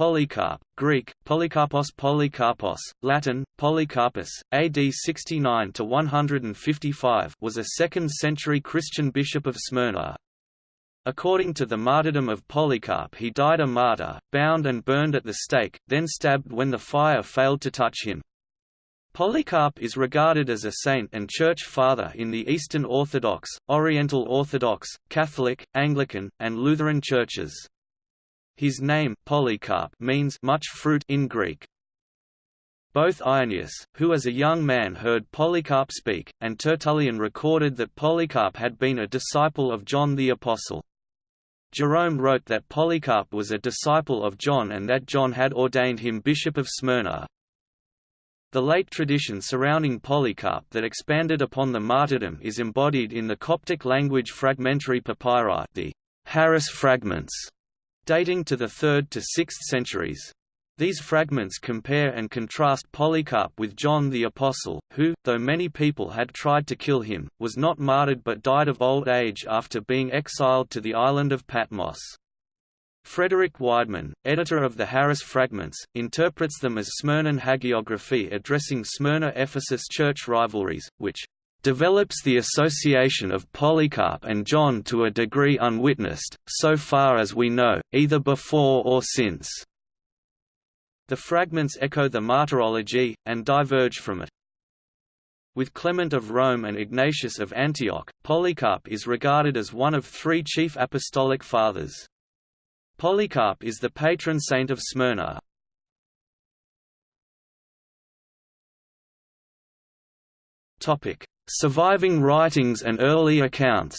Polycarp, Greek, Polycarpos Polycarpos, Latin, Polycarpus, AD 69–155 was a 2nd-century Christian bishop of Smyrna. According to the martyrdom of Polycarp he died a martyr, bound and burned at the stake, then stabbed when the fire failed to touch him. Polycarp is regarded as a saint and church father in the Eastern Orthodox, Oriental Orthodox, Catholic, Anglican, and Lutheran churches. His name Polycarp means much fruit in Greek. Both Irenaeus, who as a young man heard Polycarp speak, and Tertullian recorded that Polycarp had been a disciple of John the Apostle. Jerome wrote that Polycarp was a disciple of John and that John had ordained him bishop of Smyrna. The late tradition surrounding Polycarp that expanded upon the martyrdom is embodied in the Coptic language fragmentary papyri the Harris fragments, dating to the 3rd to 6th centuries. These fragments compare and contrast Polycarp with John the Apostle, who, though many people had tried to kill him, was not martyred but died of old age after being exiled to the island of Patmos. Frederick Weidmann, editor of the Harris Fragments, interprets them as Smyrnan hagiography addressing Smyrna-Ephesus church rivalries, which develops the association of Polycarp and John to a degree unwitnessed, so far as we know, either before or since. The fragments echo the martyrology, and diverge from it. With Clement of Rome and Ignatius of Antioch, Polycarp is regarded as one of three chief apostolic fathers. Polycarp is the patron saint of Smyrna. Topic: Surviving writings and early accounts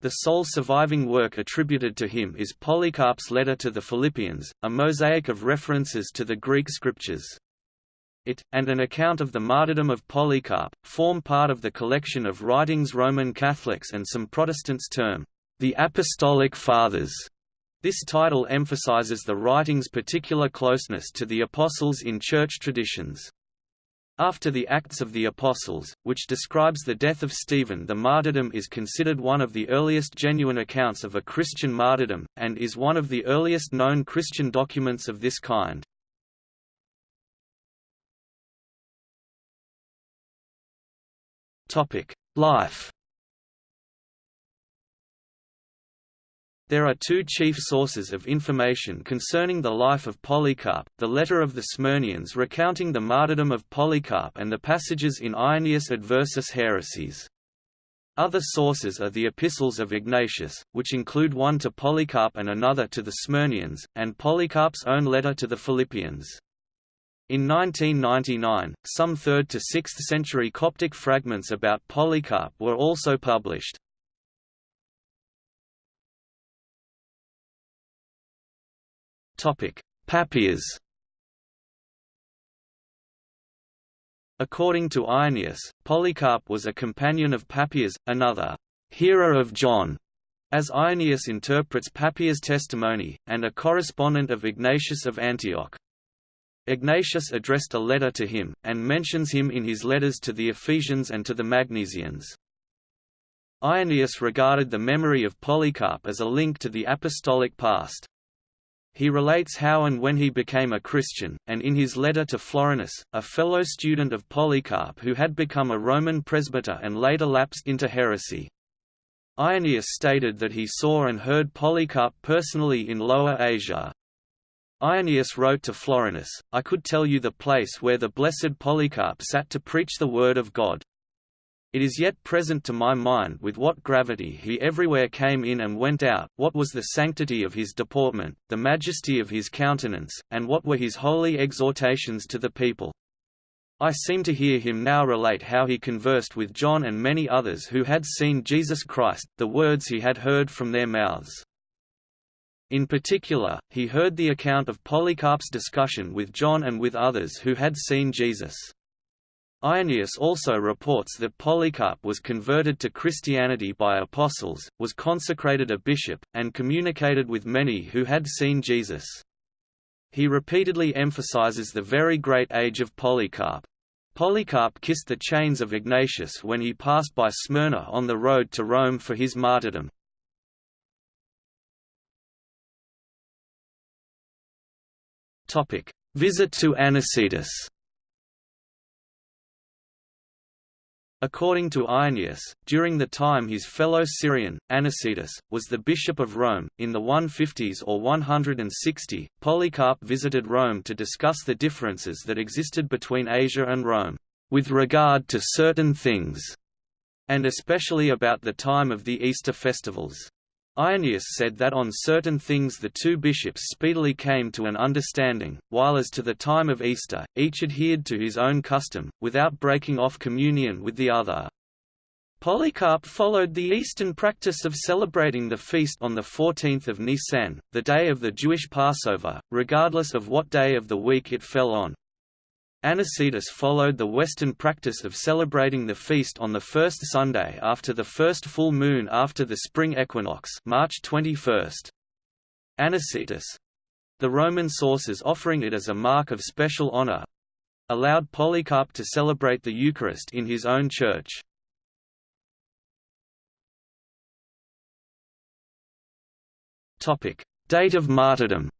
The sole surviving work attributed to him is Polycarp's letter to the Philippians, a mosaic of references to the Greek scriptures. It, and an account of the martyrdom of Polycarp, form part of the collection of writings Roman Catholics and some Protestants term, the Apostolic Fathers. This title emphasizes the writing's particular closeness to the Apostles in church traditions. After the Acts of the Apostles, which describes the death of Stephen the martyrdom is considered one of the earliest genuine accounts of a Christian martyrdom, and is one of the earliest known Christian documents of this kind. Life There are two chief sources of information concerning the life of Polycarp, the letter of the Smyrnians recounting the martyrdom of Polycarp and the passages in Irenaeus Adversus Haereses. Other sources are the epistles of Ignatius, which include one to Polycarp and another to the Smyrnians, and Polycarp's own letter to the Philippians. In 1999, some 3rd to 6th century Coptic fragments about Polycarp were also published. Papias According to Irenaeus, Polycarp was a companion of Papias, another hero of John», as Irenaeus interprets Papias' testimony, and a correspondent of Ignatius of Antioch. Ignatius addressed a letter to him, and mentions him in his letters to the Ephesians and to the Magnesians. Irenaeus regarded the memory of Polycarp as a link to the apostolic past. He relates how and when he became a Christian, and in his letter to Florinus, a fellow student of Polycarp who had become a Roman presbyter and later lapsed into heresy. Irenaeus stated that he saw and heard Polycarp personally in Lower Asia. Irenaeus wrote to Florinus, I could tell you the place where the blessed Polycarp sat to preach the word of God. It is yet present to my mind with what gravity he everywhere came in and went out, what was the sanctity of his deportment, the majesty of his countenance, and what were his holy exhortations to the people. I seem to hear him now relate how he conversed with John and many others who had seen Jesus Christ, the words he had heard from their mouths. In particular, he heard the account of Polycarp's discussion with John and with others who had seen Jesus. Irenaeus also reports that Polycarp was converted to Christianity by apostles, was consecrated a bishop, and communicated with many who had seen Jesus. He repeatedly emphasizes the very great age of Polycarp. Polycarp kissed the chains of Ignatius when he passed by Smyrna on the road to Rome for his martyrdom. Visit to Anicetus According to Irenaeus, during the time his fellow Syrian, Anicetus, was the bishop of Rome, in the 150s or 160, Polycarp visited Rome to discuss the differences that existed between Asia and Rome, with regard to certain things, and especially about the time of the Easter festivals. Irenaeus said that on certain things the two bishops speedily came to an understanding, while as to the time of Easter, each adhered to his own custom, without breaking off communion with the other. Polycarp followed the Eastern practice of celebrating the feast on the 14th of Nisan, the day of the Jewish Passover, regardless of what day of the week it fell on. Anicetus followed the Western practice of celebrating the feast on the first Sunday after the first full moon after the spring equinox March 21. Anicetus—the Roman sources offering it as a mark of special honor—allowed Polycarp to celebrate the Eucharist in his own church. Date of martyrdom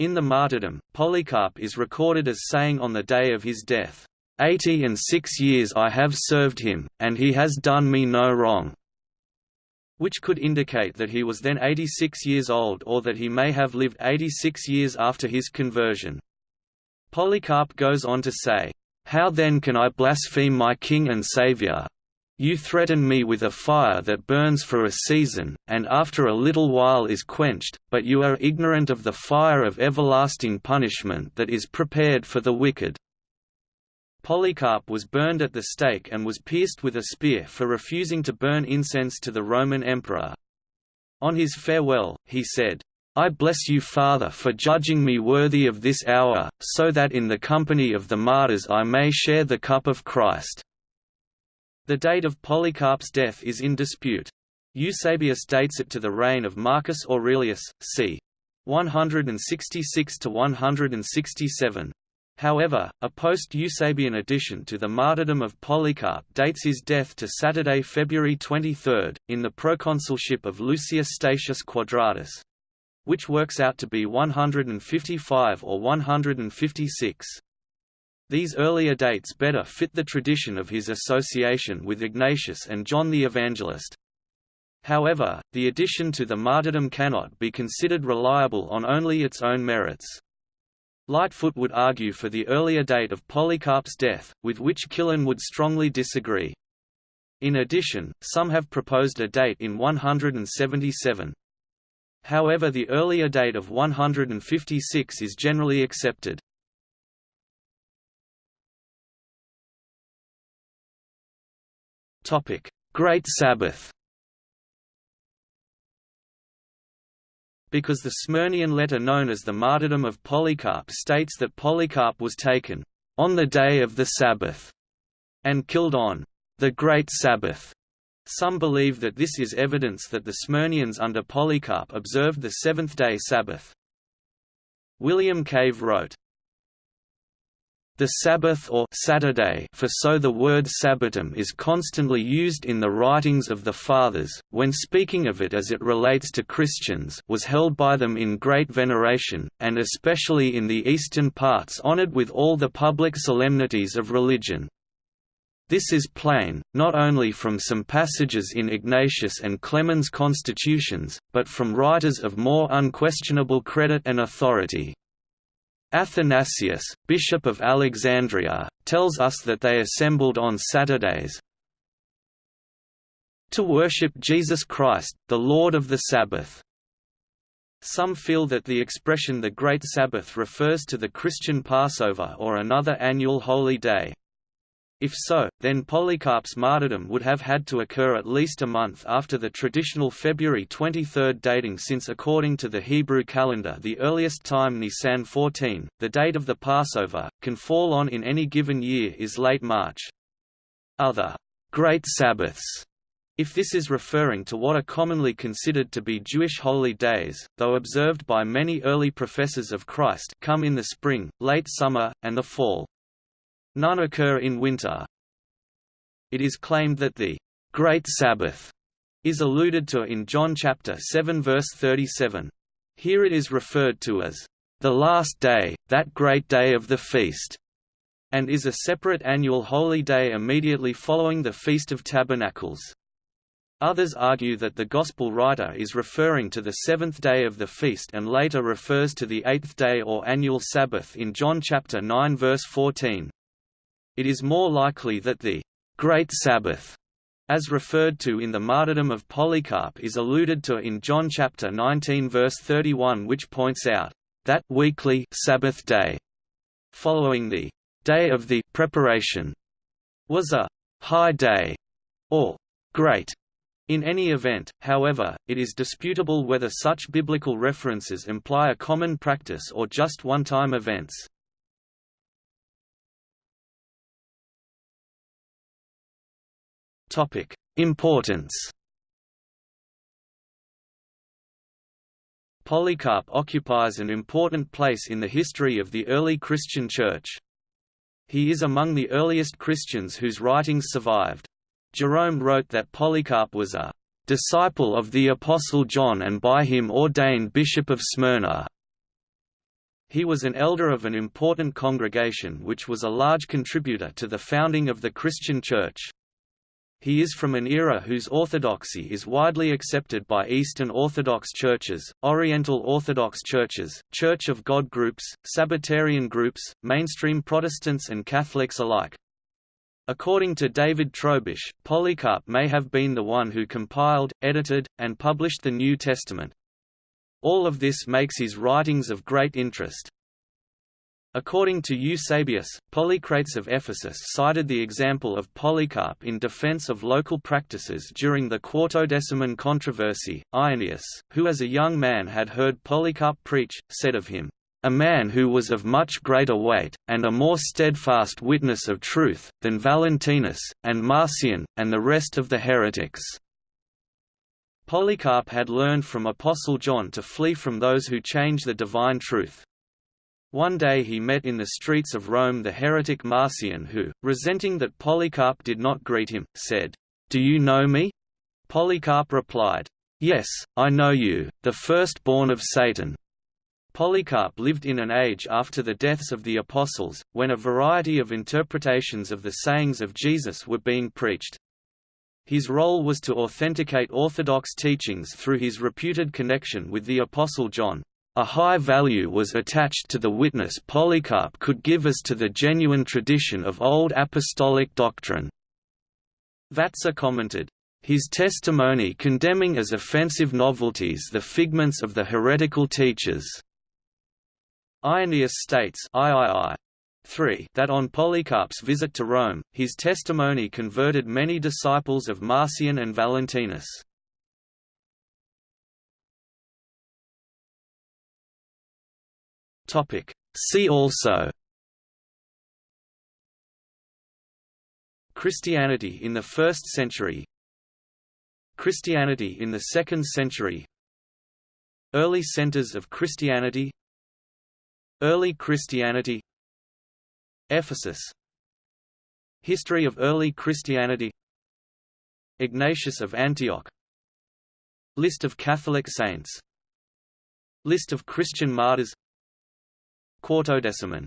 In the martyrdom, Polycarp is recorded as saying on the day of his death, Eighty and six years I have served him, and he has done me no wrong", which could indicate that he was then 86 years old or that he may have lived 86 years after his conversion. Polycarp goes on to say, How then can I blaspheme my King and Saviour, you threaten me with a fire that burns for a season, and after a little while is quenched, but you are ignorant of the fire of everlasting punishment that is prepared for the wicked. Polycarp was burned at the stake and was pierced with a spear for refusing to burn incense to the Roman emperor. On his farewell, he said, I bless you Father for judging me worthy of this hour, so that in the company of the martyrs I may share the cup of Christ. The date of Polycarp's death is in dispute. Eusebius dates it to the reign of Marcus Aurelius, c. 166–167. However, a post-Eusebian addition to the martyrdom of Polycarp dates his death to Saturday, February 23, in the proconsulship of Lucius Statius Quadratus, which works out to be 155 or 156. These earlier dates better fit the tradition of his association with Ignatius and John the Evangelist. However, the addition to the martyrdom cannot be considered reliable on only its own merits. Lightfoot would argue for the earlier date of Polycarp's death, with which Killen would strongly disagree. In addition, some have proposed a date in 177. However the earlier date of 156 is generally accepted. Topic: Great Sabbath. Because the Smyrnian letter known as the Martyrdom of Polycarp states that Polycarp was taken on the day of the Sabbath and killed on the Great Sabbath. Some believe that this is evidence that the Smyrnians under Polycarp observed the seventh-day Sabbath. William Cave wrote, the Sabbath or Saturday for so the word Sabbatum is constantly used in the writings of the Fathers, when speaking of it as it relates to Christians was held by them in great veneration, and especially in the eastern parts honoured with all the public solemnities of religion. This is plain, not only from some passages in Ignatius and Clement's constitutions, but from writers of more unquestionable credit and authority. Athanasius, Bishop of Alexandria, tells us that they assembled on Saturdays to worship Jesus Christ, the Lord of the Sabbath. Some feel that the expression the Great Sabbath refers to the Christian Passover or another annual holy day. If so, then Polycarp's martyrdom would have had to occur at least a month after the traditional February 23 dating since according to the Hebrew calendar the earliest time Nisan 14, the date of the Passover, can fall on in any given year is late March. Other «Great Sabbaths» if this is referring to what are commonly considered to be Jewish holy days, though observed by many early professors of Christ come in the spring, late summer, and the fall. None occur in winter. It is claimed that the Great Sabbath is alluded to in John chapter 7 verse 37. Here it is referred to as the last day, that great day of the feast, and is a separate annual holy day immediately following the Feast of Tabernacles. Others argue that the Gospel writer is referring to the seventh day of the feast and later refers to the eighth day or annual Sabbath in John chapter 9 verse 14. It is more likely that the Great Sabbath, as referred to in the martyrdom of Polycarp is alluded to in John chapter 19 verse 31 which points out that weekly Sabbath day following the day of the preparation was a high day or great in any event, however, it is disputable whether such biblical references imply a common practice or just one-time events. Importance Polycarp occupies an important place in the history of the early Christian Church. He is among the earliest Christians whose writings survived. Jerome wrote that Polycarp was a disciple of the Apostle John and by him ordained Bishop of Smyrna. He was an elder of an important congregation which was a large contributor to the founding of the Christian Church. He is from an era whose orthodoxy is widely accepted by Eastern Orthodox churches, Oriental Orthodox churches, Church of God groups, Sabbatarian groups, mainstream Protestants and Catholics alike. According to David Trobisch, Polycarp may have been the one who compiled, edited, and published the New Testament. All of this makes his writings of great interest. According to Eusebius, Polycrates of Ephesus cited the example of Polycarp in defense of local practices during the Quartodeciman controversy. Irenaeus, who as a young man had heard Polycarp preach, said of him, a man who was of much greater weight, and a more steadfast witness of truth, than Valentinus, and Marcion, and the rest of the heretics." Polycarp had learned from Apostle John to flee from those who change the divine truth. One day he met in the streets of Rome the heretic Marcion who, resenting that Polycarp did not greet him, said, "'Do you know me?' Polycarp replied, "'Yes, I know you, the firstborn of Satan.' Polycarp lived in an age after the deaths of the apostles, when a variety of interpretations of the sayings of Jesus were being preached. His role was to authenticate orthodox teachings through his reputed connection with the Apostle John. A high value was attached to the witness Polycarp could give as to the genuine tradition of old apostolic doctrine. Vatzer commented, his testimony condemning as offensive novelties the figments of the heretical teachers Irenaeus states III 3 that on Polycarp's visit to Rome, his testimony converted many disciples of Marcion and Valentinus. See also. Christianity in the 1st century. Christianity in the 2nd century. Early centers of Christianity. Early Christianity. Ephesus. History of early Christianity. Ignatius of Antioch. List of Catholic saints. List of Christian martyrs Quartodeciman